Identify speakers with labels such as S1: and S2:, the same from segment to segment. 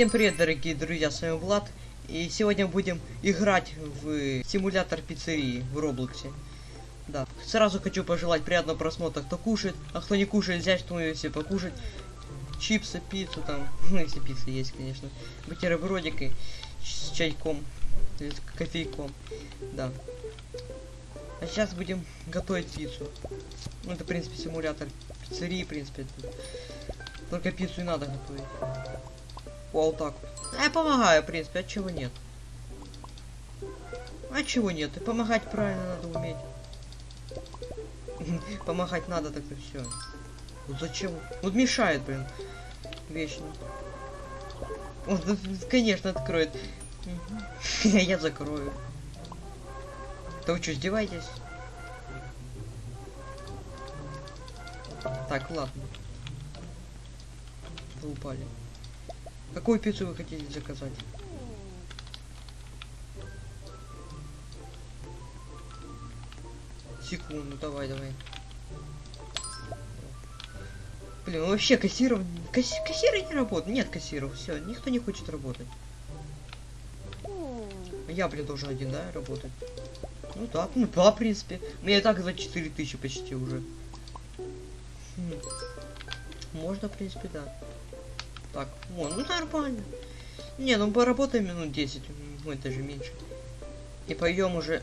S1: Всем привет, дорогие друзья, с вами Влад. И сегодня будем играть в симулятор пиццерии в Роблоксе. Да. Сразу хочу пожелать приятного просмотра, кто кушает, а кто не кушает, взять что-нибудь себе покушать. Чипсы, пиццу там, ну если пицца есть, конечно. Бутербродик и с чайком, или с кофейком. Да. А сейчас будем готовить пиццу. Ну это, в принципе, симулятор пиццерии, в принципе. Только пиццу и надо готовить. Вот так. А я помогаю, в принципе, от чего нет? А чего нет? И помогать правильно надо уметь. Помогать надо, так и все. Ну зачем? Вот мешает, блин. Вечно. Он, конечно, откроет. Я закрою. Да вы что, издеваетесь? Так, ладно. Вы упали. Какую пиццу вы хотите заказать? Секунду, давай, давай. Блин, вообще кассиров... Касс... Кассиры не работают. Нет кассиров, все, никто не хочет работать. Я, блин, должен один, да, работать? Ну да, ну да, в принципе. Мне так за 4000 почти уже. Хм. Можно, в принципе, да. Так, вон, ну нормально. Не, ну поработаем минут 10, ну это же меньше. И пойдем уже,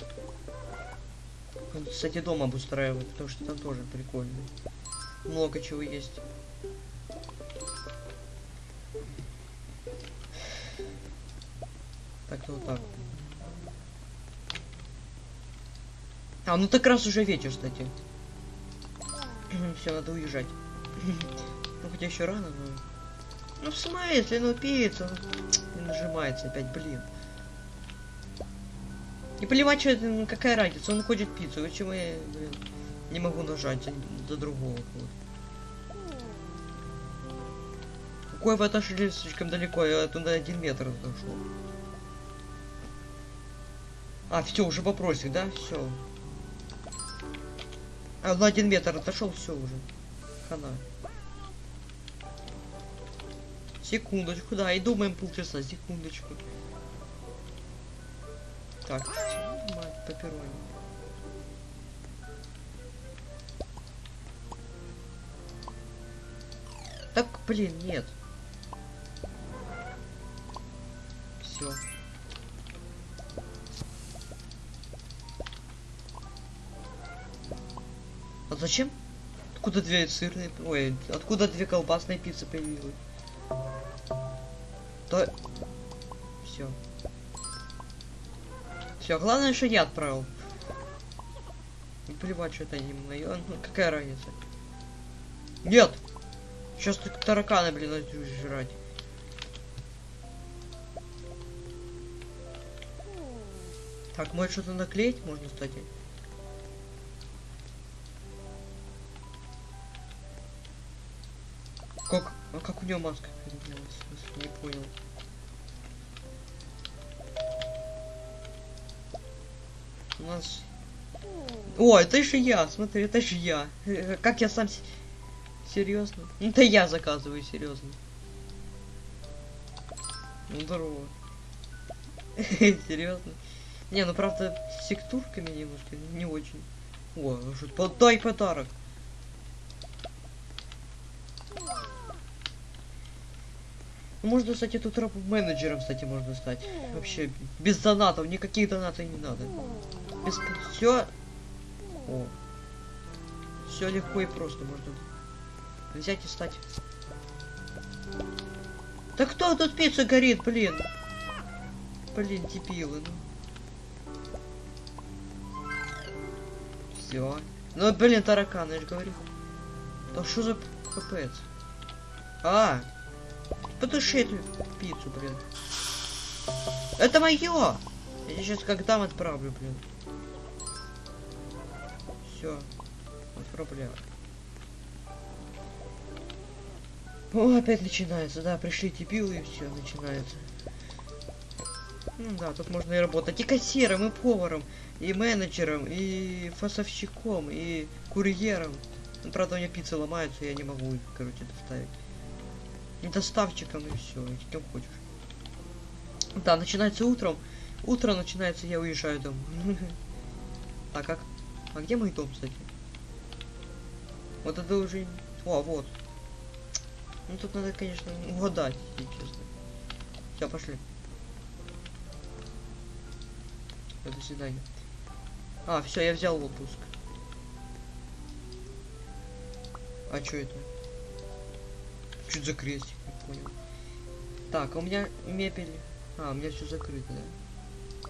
S1: кстати, дом обустраивать, потому что там тоже прикольно. Много чего есть. Так, вот так. А, ну так раз уже вечер, кстати. Все, надо уезжать. ну хотя еще рано, но... Ну в смысле, ну пицца, не нажимается опять, блин. И плевать, что это, ну, какая разница, он хочет пиццу, почему я, блин, не могу нажать за другого. Какой вы отошли слишком далеко, я туда один метр отошел. А, все, уже вопросик, да? Все. А, на один метр отошел, все уже. Хана. Секундочку, да, и думаем полчаса, секундочку. Так, мать, пепперони. Так, блин, нет. Все. А зачем? Откуда две сырные... Ой, откуда две колбасные пиццы появились? То... Все. Все, главное, что я отправил. Не плевать, что это не мое. Ну, какая разница? Нет! Сейчас так тараканы, блин, начнут жрать. Так, может что-то наклеить можно, кстати? Как? А как у него маска? Не понял. У нас... О, это же я, смотри, это же я. Как я сам... Серьезно? Ну, это я заказываю, серьезно. Ну, здорово. Серьезно? Не, ну правда, с текстурками немножко не очень. О, что подай подарок. Можно, кстати, тут менеджером, кстати, можно стать. Вообще, без донатов, никаких донатов не надо. Без... Все. О. Все легко и просто можно взять и стать. Да кто тут пицца горит, блин? Блин, дебилы, ну. Все. Ну, блин, тараканы, я же говорю. Да что за капец? А, Потуши эту пиццу, блин. Это мое! Я сейчас как дам отправлю, блин. Все. Отправляю. О, опять начинается, да, пришли дебилы и все, начинается. Ну да, тут можно и работать и кассиром, и поваром, и менеджером, и фасовщиком, и курьером. Ну, правда, у меня пицца ломается, я не могу, короче, доставить. И доставщиком, и все, и кем хочешь. Да, начинается утром. Утро начинается, я уезжаю домой. А как? А где мой дом, кстати? Вот это уже... О, вот. Ну тут надо, конечно, угадать, если честно. Все, пошли. До свидания. А, все, я взял отпуск. А что это? Чуть за крестик, не понял. Так, а у меня мебель. А, у меня все закрыто, да?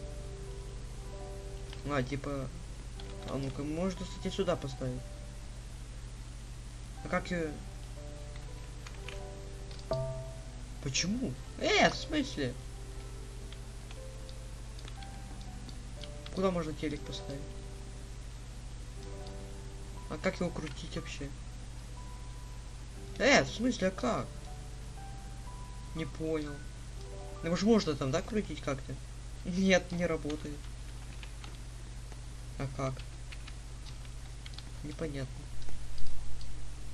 S1: А, типа. А ну-ка, можно, кстати, сюда поставить. А как ее. Почему? Э, в смысле? Куда можно телек поставить? А как его крутить вообще? Э, в смысле, а как? Не понял. Ну, может, можно там, да, крутить как-то? Нет, не работает. А как? Непонятно.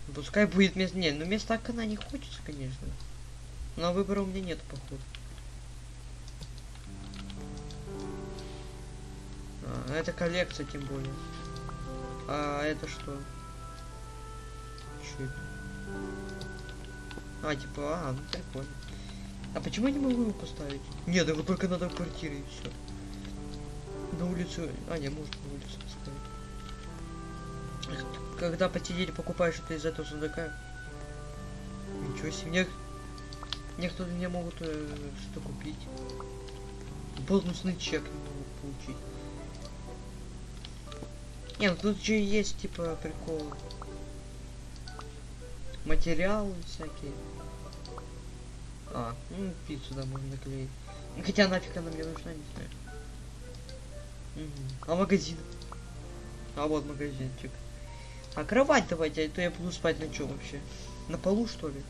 S1: Ну, Пускай будет место... Не, ну места она не хочется, конечно. Но выбора у меня нет, походу. А, это коллекция, тем более. А это что? Это? А, типа, а, ну прикольно. А почему я не могу его поставить? Нет, его только надо в квартире и все. На улицу. А, не, можно на улицу поставить. Когда по тебе покупаешь что-то из этого сундука. Ничего себе. Мне... Некоторые мне могут э, что купить. Бонусный чек не могут получить. Не, ну тут же есть типа прикол. Материалы всякие. А, ну пиццу да можно наклеить. Хотя нафиг она мне нужна, не знаю. А магазин? А вот магазинчик. А кровать давайте, а то я буду спать на чем вообще? На полу что ли?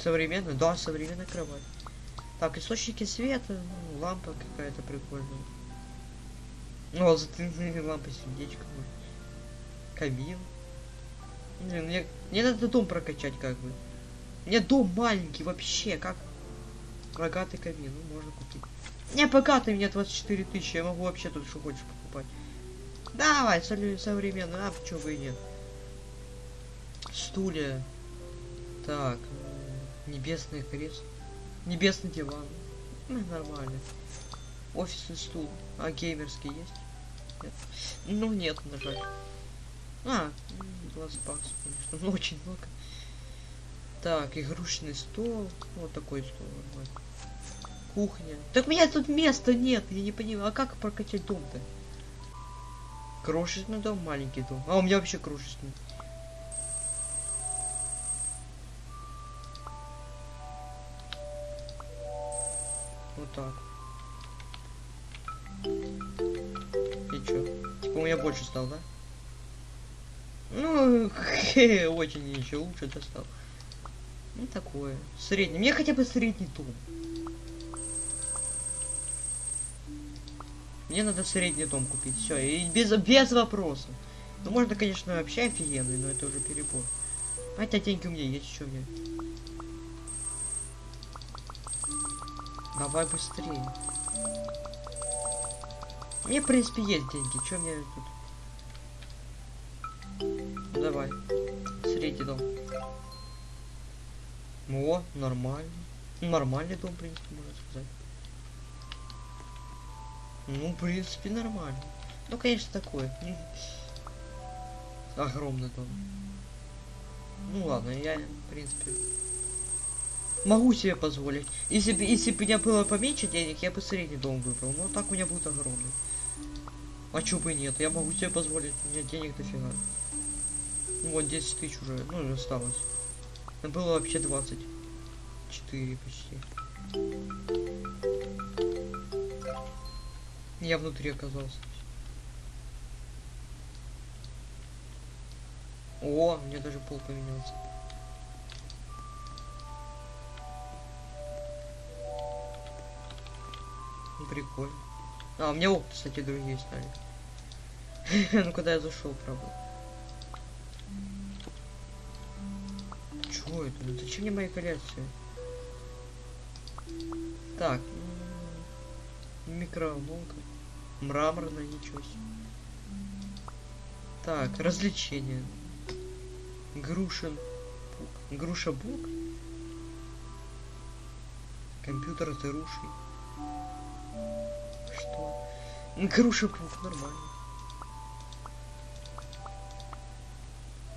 S1: Современная? Да, современная кровать. Так, источники света, ну, лампа какая-то прикольная. Ну, вот затыльные лампы, сердечко. Камин. Не, мне, мне надо дом прокачать как бы. Мне дом маленький вообще, как богатый камин, ну можно купить. Не, богатый мне 24 тысячи, я могу вообще тут что хочешь покупать. Давай, современный, а почему и нет. Стулья. Так, м, небесное кресло. Небесный диван. Ну, нормально. Офисный стул. А геймерский есть? Нет. Ну нет, на жаль. А, 20 баксов, конечно. Ну, очень много. Так, игрушечный стол. Вот такой стол нормально. Кухня. Так у меня тут места нет, я не понимаю. А как прокачать дом-то? Крошечный дом, маленький дом. А у меня вообще крошечный. Вот так. И чё? Типа у меня больше стал, да? Ну, очень еще лучше достал. Ну такое. Средний. Мне хотя бы средний дом. Мне надо средний дом купить. Все, и без, без вопросов. Ну можно, конечно, вообще офигенный, но это уже перебор. Хотя деньги у меня есть, что мне. Давай быстрее. Мне, в принципе, есть деньги. Что мне тут? Давай. Средний дом. О, нормально. Нормальный дом, в принципе, можно сказать. Ну, в принципе, нормально. Ну, конечно, такой. м, Огромный дом. Ну ладно, я, в принципе, могу себе позволить. Если бы, если бы у меня было поменьше денег, я бы средний дом выбрал. Но так у меня будет огромный. А чё бы нет, я могу себе позволить, у меня денег дофига. Ну вот 10 тысяч уже, ну осталось. Было вообще 24 почти. Я внутри оказался. О, меня даже пол поменялся. Ну, прикольно. А, у меня окна, кстати, другие стали. ну, куда я зашел, правда. Это? Ну, зачем мне мои коллекции? Так. м, Микроволновка. Мраморная, ничего себе. Так, развлечения. Грушин. Груша бук. Компьютер с грушей. Что? Груша пук, нормально.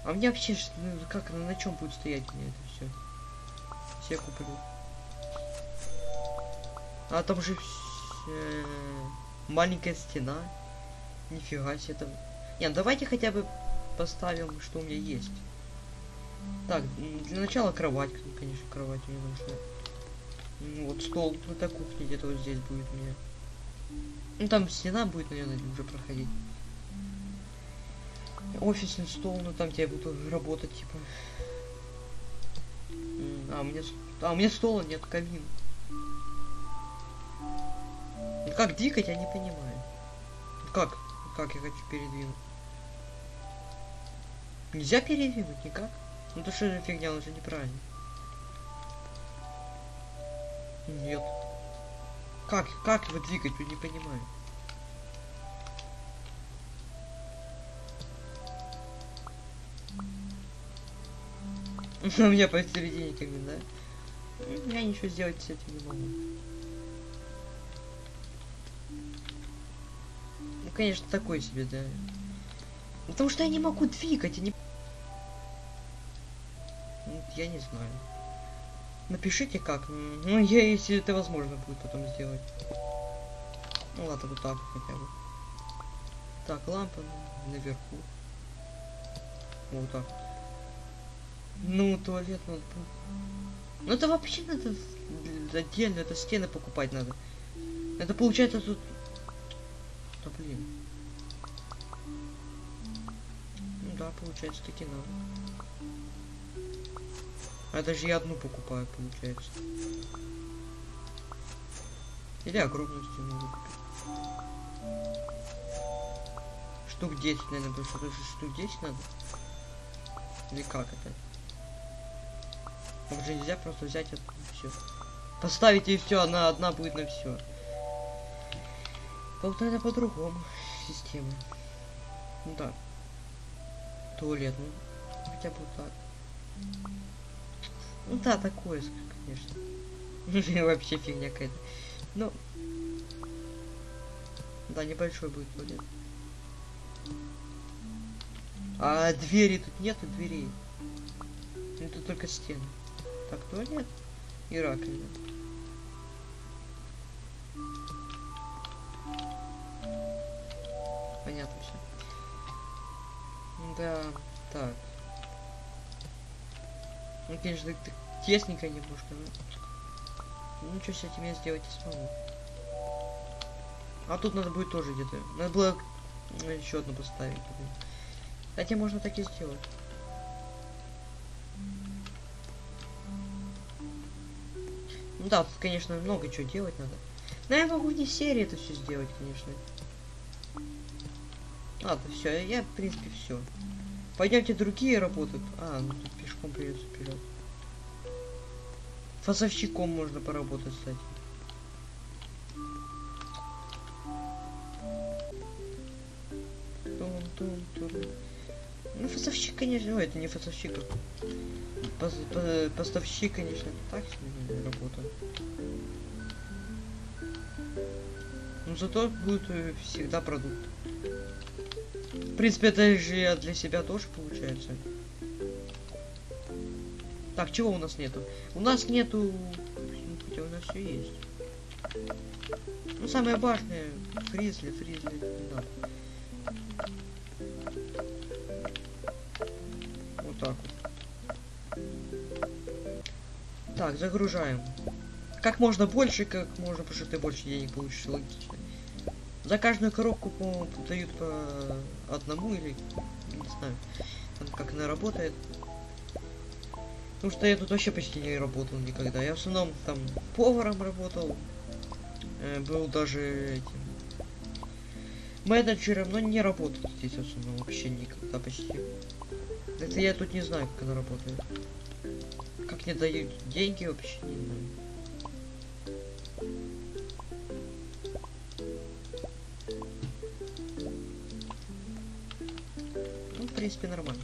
S1: А мне вообще, ну, как, на чем будет стоять мне это все? Все куплю. А там же э, маленькая стена. Нифига себе там. Нет, давайте хотя бы поставим, что у меня есть. Так, для начала кровать, ну, конечно, кровать мне нужна. Ну, вот стол, это кухня где-то вот здесь будет меня. Ну там стена будет, наверное, уже проходить. Офисный стол, ну там я буду работать, типа. А, у меня, а, у меня стола нет, камин. Как двигать, я не понимаю. Как? Как я хочу передвинуть? Нельзя передвинуть никак? Ну то что за фигня, он же неправильно. Нет. Как, как его двигать, я не понимаю. У меня посередине камин, да? М, Я ничего сделать с этим не могу. Ну, конечно, такой себе, да. Потому что я не могу двигать, я не... Ну, Я не знаю. Напишите как. Ну, я, если это возможно будет потом сделать. Ну ладно, вот так вот хотя бы. Так, лампа наверху. Вот так. Ну, туалет надо. Ну это вообще надо отдельно, это стены покупать надо. Это получается тут. Да блин. Ну да, получается таки надо. А даже я одну покупаю, получается. Или огромную стену. Штук 10, наверное, потому что штук 10 надо. Или как это? Там же нельзя просто взять это все. Поставить и все, она одна будет на все. Вот это по-другому система. Ну да. Туалет, ну хотя бы вот так. Ну да, такое, конечно. Ну, Вообще фигня какая-то. Ну. Да, небольшой будет туалет. А двери тут нету дверей. Тут только стены. Так, туалет и раковина. Понятно все. Да, так. Ну, конечно, так тесненько немножко, но... Ну, ничего с этим я сделать не смогу. А тут надо будет тоже где-то. Надо было еще одну поставить. Хотя можно так и сделать. Да, тут, конечно, много чего делать надо. Но я могу не серии это все сделать, конечно. Ладно, все, я, в принципе, все. Пойдемте другие работают. А, ну тут пешком придется вперед. Фасовщиком можно поработать, кстати. Это не фасовщик, а пос- по- поставщик, конечно, так работа. Но зато будет э, всегда продукт. В принципе, это же для себя тоже получается. Так, чего у нас нету? У нас нету... ну, Хотя у нас все есть. Ну, самое важное, фризли, фризли, не надо. Так, загружаем. Как можно больше, как можно, потому что ты больше денег получишь, логично. За каждую коробку, по-моему, дают по одному или не знаю, там как она работает. Потому что я тут вообще почти не работал никогда. Я в основном там поваром работал. Э, был даже этим менеджером, но не работал здесь в основном вообще никогда почти. Это я тут не знаю, как она работает. Как не дают деньги вообще не знаю. Ну, в принципе, нормально.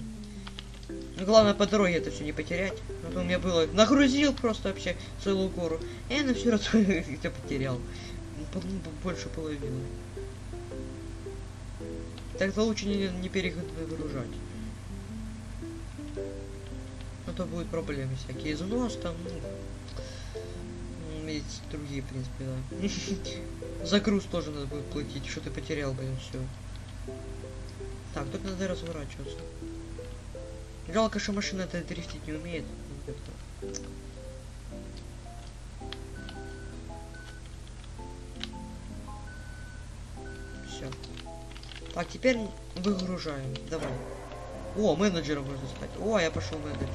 S1: Но главное по дороге это все не потерять. А то у меня было. Нагрузил просто вообще целую гору. И на все раз это потерял. Больше половины. Тогда лучше не, не перегружать. А то будут проблемы всякие. Износ там, ну... И другие, в принципе, да. Загруз тоже надо будет платить. Что ты потерял, блин, все. Так, тут надо разворачиваться. Жалко, что машина это дрифтить не умеет. Все. Так, теперь выгружаем. Давай. О, менеджером можно стать. О, я пошел менеджером.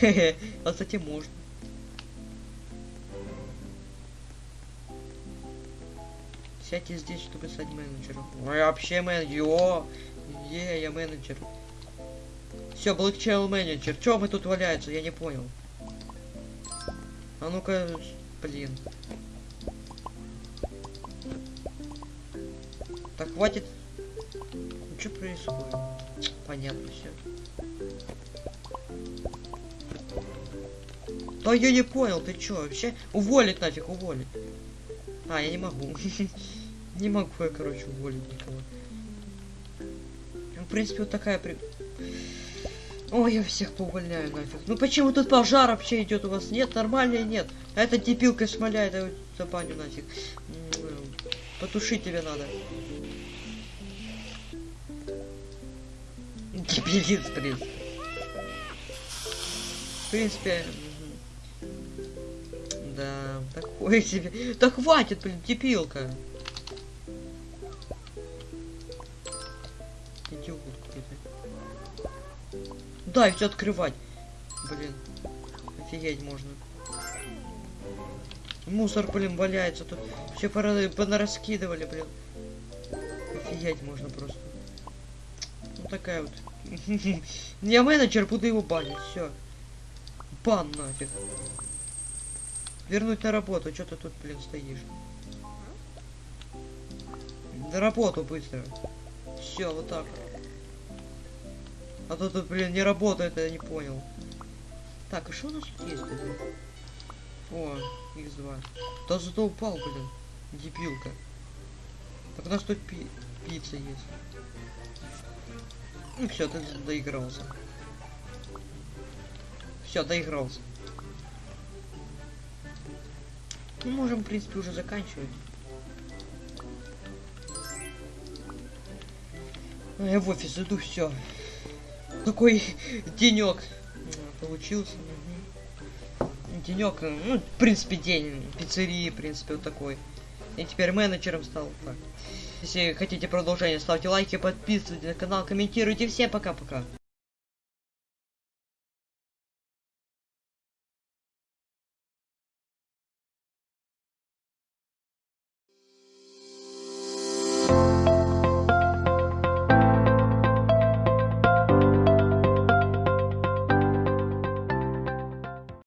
S1: А, кстати, можно. Сядьте здесь, чтобы стать менеджером. Ой, вообще менеджер. О, е, я менеджер. Все, блокчейл менеджер. Чё мы тут валяется? Я не понял. А ну-ка, блин. Так, хватит. Ну, что происходит? Понятно все. Да я не понял, ты чё, вообще? Уволить нафиг, уволить. А, я не могу. Не могу я, короче, уволить никого. Ну, В принципе, вот такая при... Ой, я всех поувольняю нафиг. Ну почему тут пожар вообще идет у вас? Нет, нормально нет. А эта дебилка шмаляет, я за баню нафиг. Потушить тебе надо. Дебилиц, блин. В принципе... Да, такое себе. Да хватит, блин, дебилка. Идиот какой-то. Да, все открывать. Блин. Офигеть можно. Мусор, блин, валяется тут. Все понараскидывали, блин. Офигеть можно просто. Ну такая вот. Я менеджер, буду его банить. Все. Бан нафиг. Вернуть на работу. Что ты тут, блин, стоишь? На работу быстро. Все, вот так. А то тут, блин, не работает, я не понял. Так, а что у нас есть, блин? О, X2. Да зато упал, блин. Дебилка. Так у нас тут пи пицца есть. Ну все, ты доигрался. Все, доигрался. Ну, можем, в принципе, уже заканчивать. Я в офис иду, все. Какой денек получился. Денек, ну, в принципе, день пиццерии, в принципе, вот такой. Я теперь менеджером стал. Так. Если хотите продолжение, ставьте лайки, подписывайтесь на канал, комментируйте. Всем пока-пока.